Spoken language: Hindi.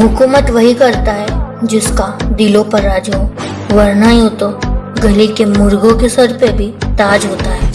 हुकूमत वही करता है जिसका दिलों पर राज हो। वरना यूँ तो गली के मुर्गों के सर पे भी ताज होता है।